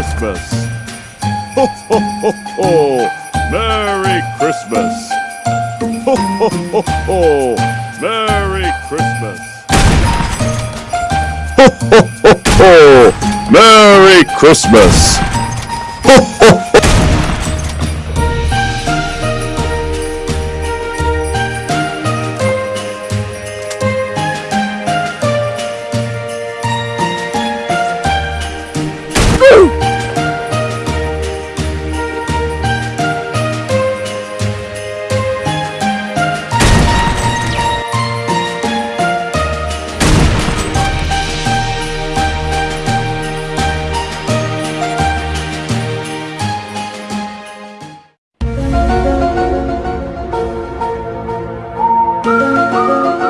Christmas. Ho, ho, ho, ho. Merry Christmas. Ho, ho, ho, ho. Merry Christmas. Ho, ho, ho, ho. Merry Christmas. oh